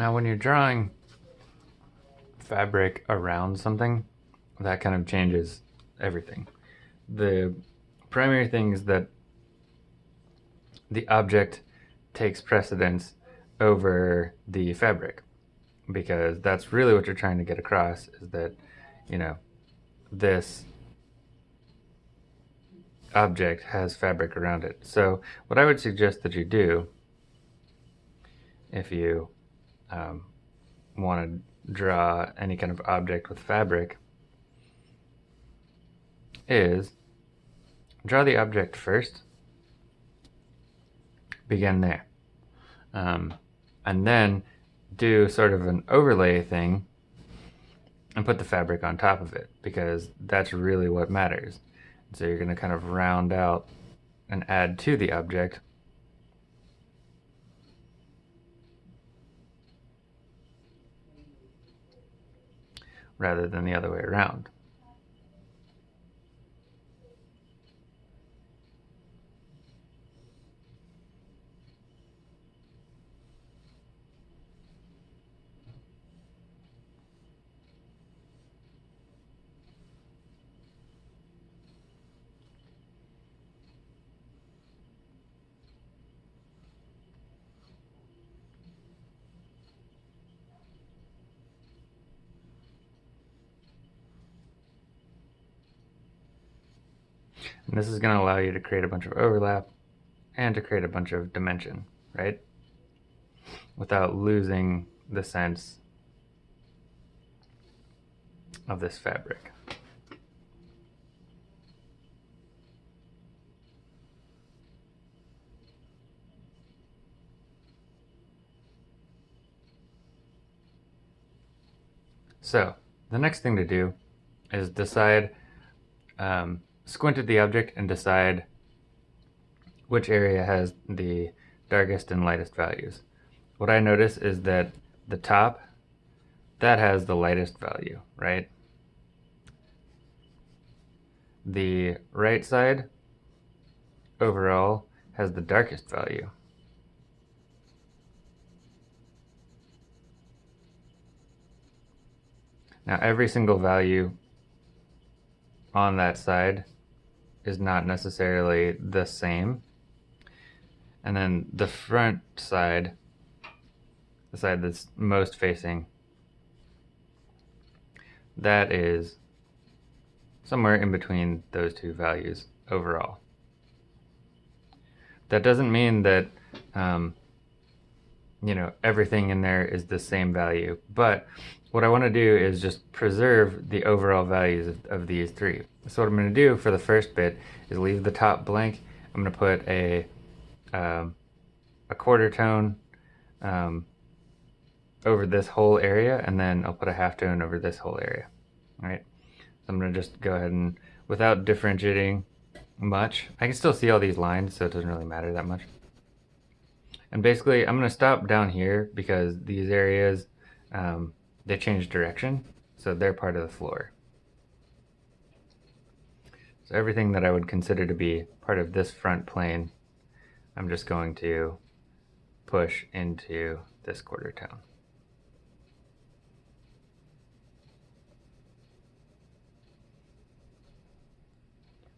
Now when you're drawing fabric around something, that kind of changes everything. The primary thing is that the object takes precedence over the fabric because that's really what you're trying to get across is that, you know, this object has fabric around it. So what I would suggest that you do if you um, want to draw any kind of object with fabric is draw the object first, begin there, um, and then do sort of an overlay thing and put the fabric on top of it because that's really what matters. So you're going to kind of round out and add to the object rather than the other way around. And this is going to allow you to create a bunch of overlap and to create a bunch of dimension, right? Without losing the sense of this fabric. So, the next thing to do is decide um, squint at the object and decide which area has the darkest and lightest values. What I notice is that the top, that has the lightest value, right? The right side, overall, has the darkest value. Now every single value on that side is not necessarily the same. And then the front side, the side that's most facing, that is somewhere in between those two values overall. That doesn't mean that, um, you know, everything in there is the same value, but what I want to do is just preserve the overall values of, of these three. So what I'm going to do for the first bit is leave the top blank. I'm going to put a, um, a quarter tone um, over this whole area and then I'll put a half tone over this whole area. All right. So I'm going to just go ahead and without differentiating much, I can still see all these lines so it doesn't really matter that much. And basically I'm going to stop down here because these areas um, they change direction, so they're part of the floor. So everything that I would consider to be part of this front plane, I'm just going to push into this quarter tone.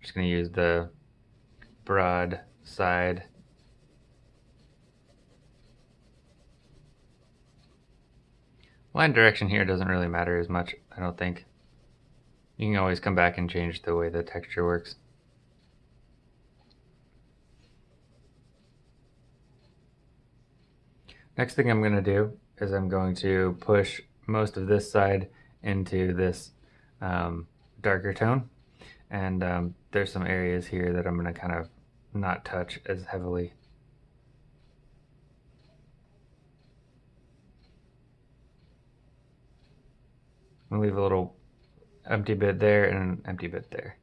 Just going to use the broad side Line direction here doesn't really matter as much, I don't think. You can always come back and change the way the texture works. Next thing I'm going to do is I'm going to push most of this side into this um, darker tone. And um, there's some areas here that I'm going to kind of not touch as heavily. I'm leave a little empty bit there and an empty bit there.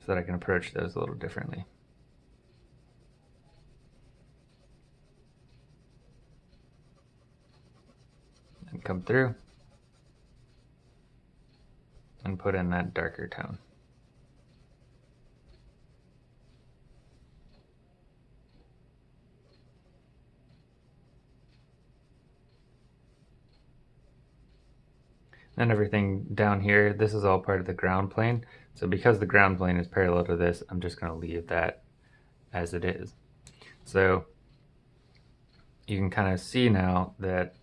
So that I can approach those a little differently. And come through and put in that darker tone. And everything down here, this is all part of the ground plane. So because the ground plane is parallel to this, I'm just going to leave that as it is. So you can kind of see now that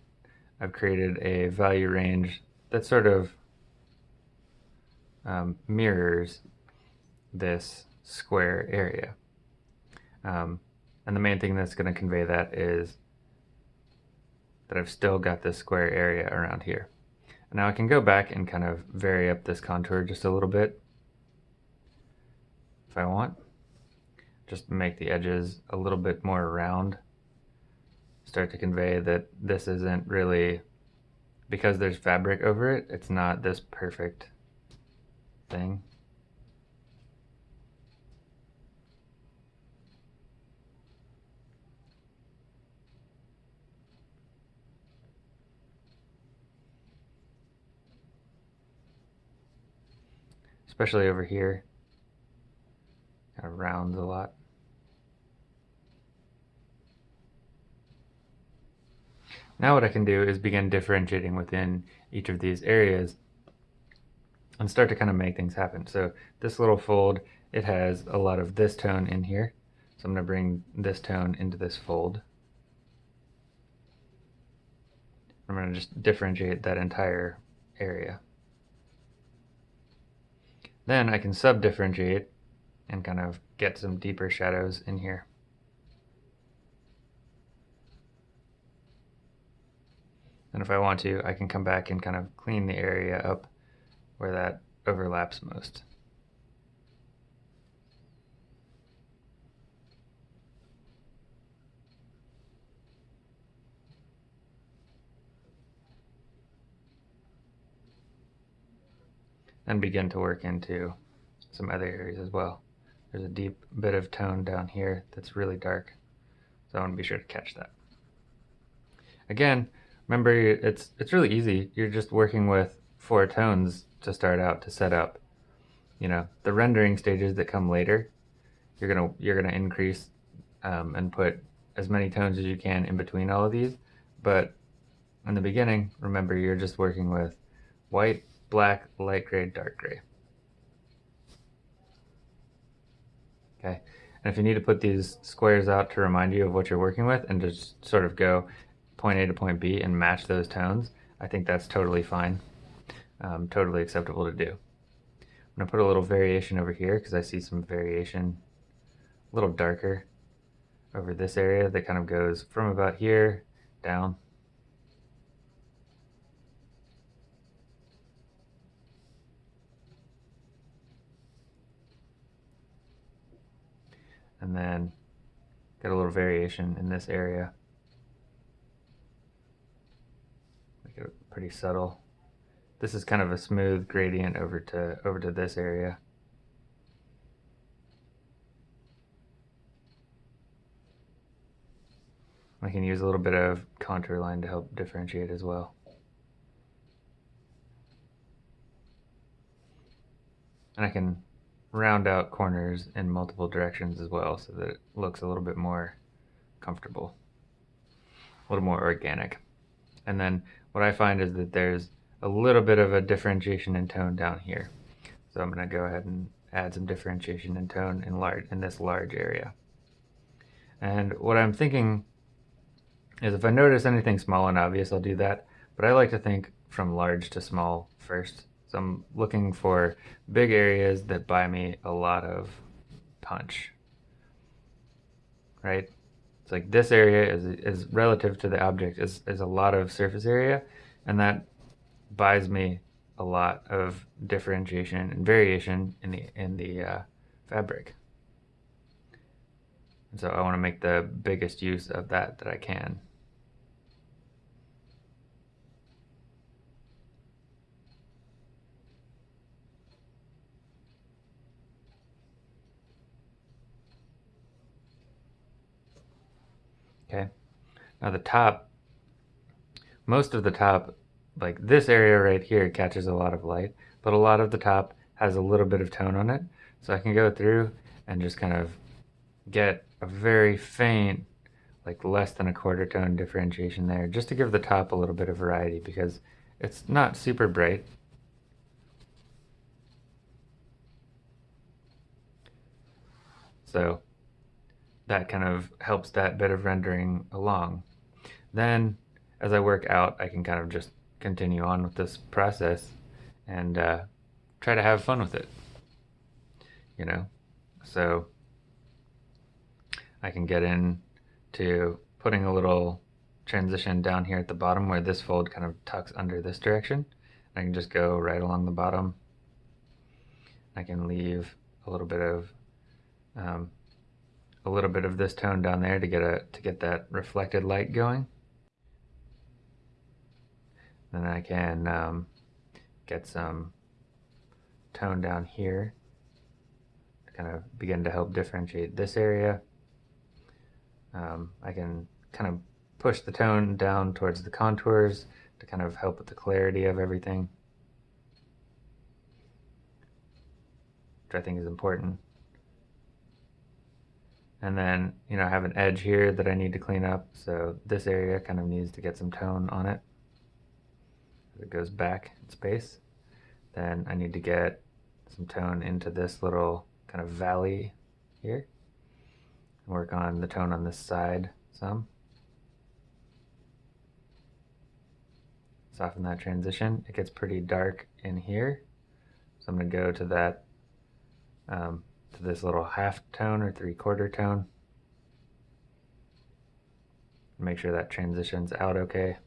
I've created a value range that sort of um, mirrors this square area. Um, and the main thing that's going to convey that is that I've still got this square area around here. Now I can go back and kind of vary up this contour just a little bit if I want. Just make the edges a little bit more round. Start to convey that this isn't really, because there's fabric over it, it's not this perfect thing. Especially over here. Kind of rounds a lot. Now what I can do is begin differentiating within each of these areas and start to kind of make things happen. So this little fold, it has a lot of this tone in here. So I'm going to bring this tone into this fold. I'm going to just differentiate that entire area. Then I can sub-differentiate and kind of get some deeper shadows in here. And if I want to, I can come back and kind of clean the area up where that overlaps most. And begin to work into some other areas as well. There's a deep bit of tone down here that's really dark, so I want to be sure to catch that. Again, remember it's it's really easy. You're just working with four tones to start out to set up. You know, the rendering stages that come later, you're gonna you're gonna increase um, and put as many tones as you can in between all of these. But in the beginning, remember you're just working with white, black, light gray, dark gray. Okay, and if you need to put these squares out to remind you of what you're working with and just sort of go point A to point B and match those tones, I think that's totally fine, um, totally acceptable to do. I'm to put a little variation over here because I see some variation a little darker over this area that kind of goes from about here down and then get a little variation in this area. Make it pretty subtle. This is kind of a smooth gradient over to over to this area. I can use a little bit of contour line to help differentiate as well. And I can round out corners in multiple directions as well so that it looks a little bit more comfortable, a little more organic. And then what I find is that there's a little bit of a differentiation in tone down here. So I'm going to go ahead and add some differentiation in tone in large in this large area. And what I'm thinking is if I notice anything small and obvious, I'll do that. But I like to think from large to small first so I'm looking for big areas that buy me a lot of punch, right? It's like this area is, is relative to the object is, is a lot of surface area and that buys me a lot of differentiation and variation in the, in the uh, fabric. And so I want to make the biggest use of that that I can. Okay. Now the top, most of the top, like this area right here catches a lot of light, but a lot of the top has a little bit of tone on it. So I can go through and just kind of get a very faint, like less than a quarter tone differentiation there, just to give the top a little bit of variety because It's not super bright. So that kind of helps that bit of rendering along. Then as I work out, I can kind of just continue on with this process and uh, try to have fun with it. You know, so I can get in to putting a little transition down here at the bottom where this fold kind of tucks under this direction. I can just go right along the bottom. I can leave a little bit of um, a little bit of this tone down there to get a to get that reflected light going. Then I can um, get some tone down here to kind of begin to help differentiate this area. Um, I can kind of push the tone down towards the contours to kind of help with the clarity of everything, which I think is important. And then, you know, I have an edge here that I need to clean up. So this area kind of needs to get some tone on it. It goes back in space. Then I need to get some tone into this little kind of valley here. And work on the tone on this side some. Soften that transition. It gets pretty dark in here. So I'm going to go to that um, this little half tone or three quarter tone. Make sure that transitions out okay.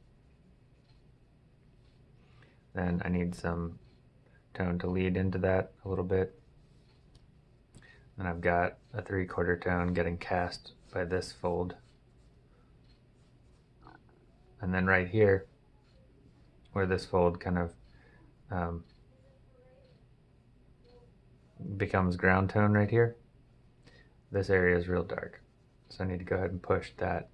Then I need some tone to lead into that a little bit. And I've got a three quarter tone getting cast by this fold. And then right here, where this fold kind of um, becomes ground tone right here. This area is real dark. So I need to go ahead and push that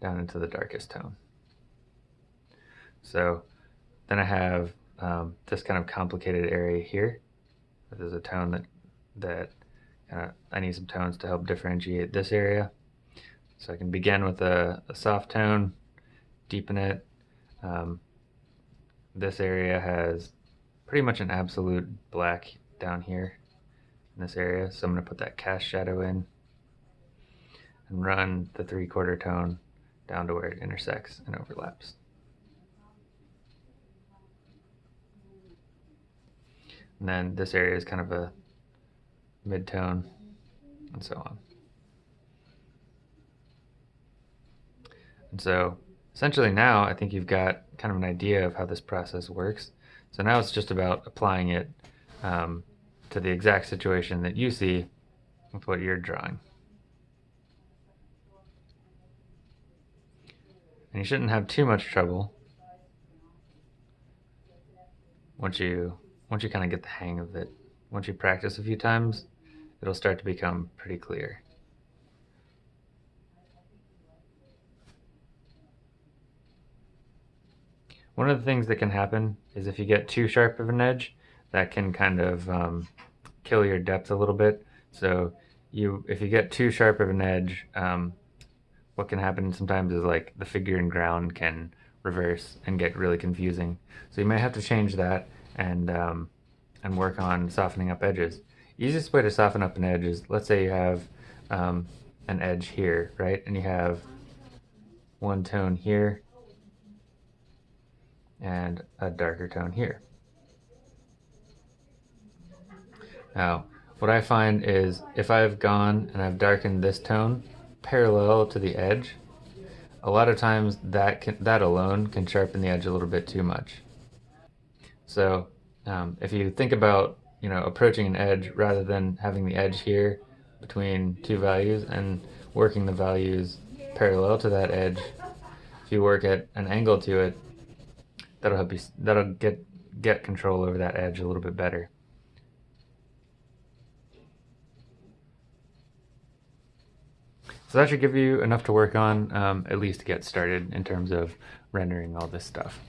down into the darkest tone. So then I have um, this kind of complicated area here. There's a tone that that uh, I need some tones to help differentiate this area. So I can begin with a, a soft tone, deepen it, um, this area has pretty much an absolute black down here in this area. So I'm going to put that cast shadow in and run the three quarter tone down to where it intersects and overlaps. And then this area is kind of a mid-tone and so on. And so essentially now I think you've got kind of an idea of how this process works. So now it's just about applying it um, to the exact situation that you see with what you're drawing. And you shouldn't have too much trouble once you once you kind of get the hang of it. Once you practice a few times, it'll start to become pretty clear. One of the things that can happen is if you get too sharp of an edge, that can kind of um, kill your depth a little bit. So you, if you get too sharp of an edge, um, what can happen sometimes is like the figure and ground can reverse and get really confusing. So you may have to change that and um, and work on softening up edges. Easiest way to soften up an edge is let's say you have um, an edge here, right? And you have one tone here and a darker tone here. Now, what I find is if I've gone and I've darkened this tone parallel to the edge, a lot of times that can, that alone can sharpen the edge a little bit too much. So um, if you think about you know approaching an edge rather than having the edge here between two values and working the values parallel to that edge, if you work at an angle to it, that'll help you that'll get get control over that edge a little bit better. So that should give you enough to work on um, at least to get started in terms of rendering all this stuff